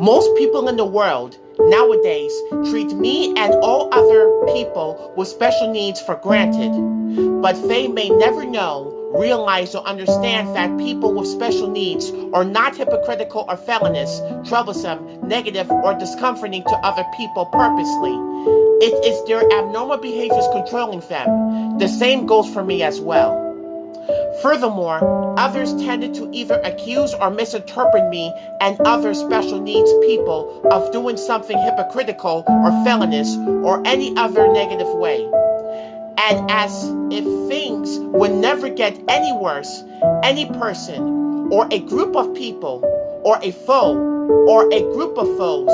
Most people in the world nowadays treat me and all other people with special needs for granted, but they may never know, realize, or understand that people with special needs are not hypocritical or felonious, troublesome, negative, or discomforting to other people purposely. It is their abnormal behaviors controlling them. The same goes for me as well. Furthermore, others tended to either accuse or misinterpret me and other special needs people of doing something hypocritical or felonious or any other negative way. And as if things would never get any worse, any person or a group of people or a foe or a group of foes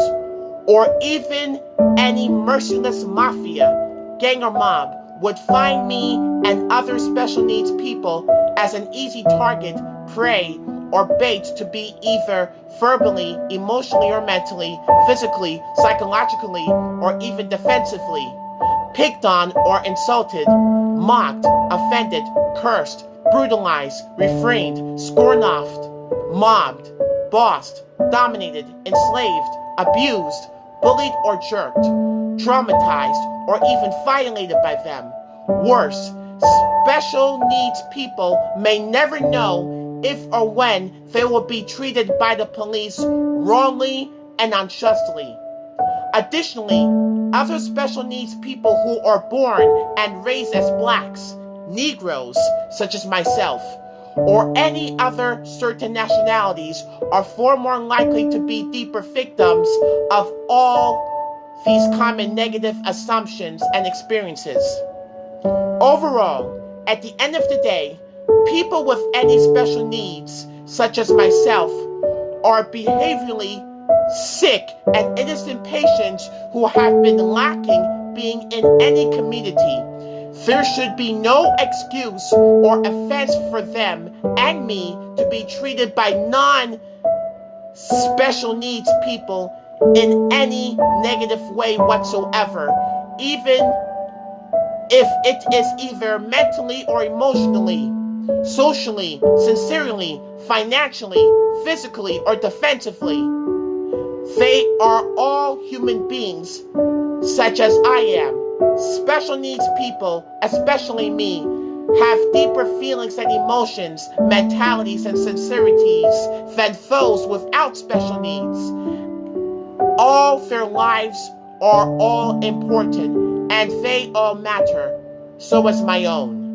or even any merciless mafia, gang or mob would find me and other special needs people as an easy target, prey, or bait to be either verbally, emotionally, or mentally, physically, psychologically, or even defensively, picked on or insulted, mocked, offended, cursed, brutalized, refrained, scorned mobbed, bossed, dominated, enslaved, abused, bullied or jerked, traumatized, or even violated by them. Worse, special needs people may never know if or when they will be treated by the police wrongly and unjustly. Additionally, other special needs people who are born and raised as blacks, Negroes, such as myself, or any other certain nationalities are far more likely to be deeper victims of all these common negative assumptions and experiences. Overall, at the end of the day, people with any special needs, such as myself, are behaviorally sick and innocent patients who have been lacking being in any community. There should be no excuse or offense for them and me to be treated by non special needs people in any negative way whatsoever, even if it is either mentally or emotionally, socially, sincerely, financially, physically, or defensively. They are all human beings, such as I am. Special needs people, especially me, have deeper feelings and emotions, mentalities, and sincerities than those without special needs. All their lives are all important and they all matter. So is my own.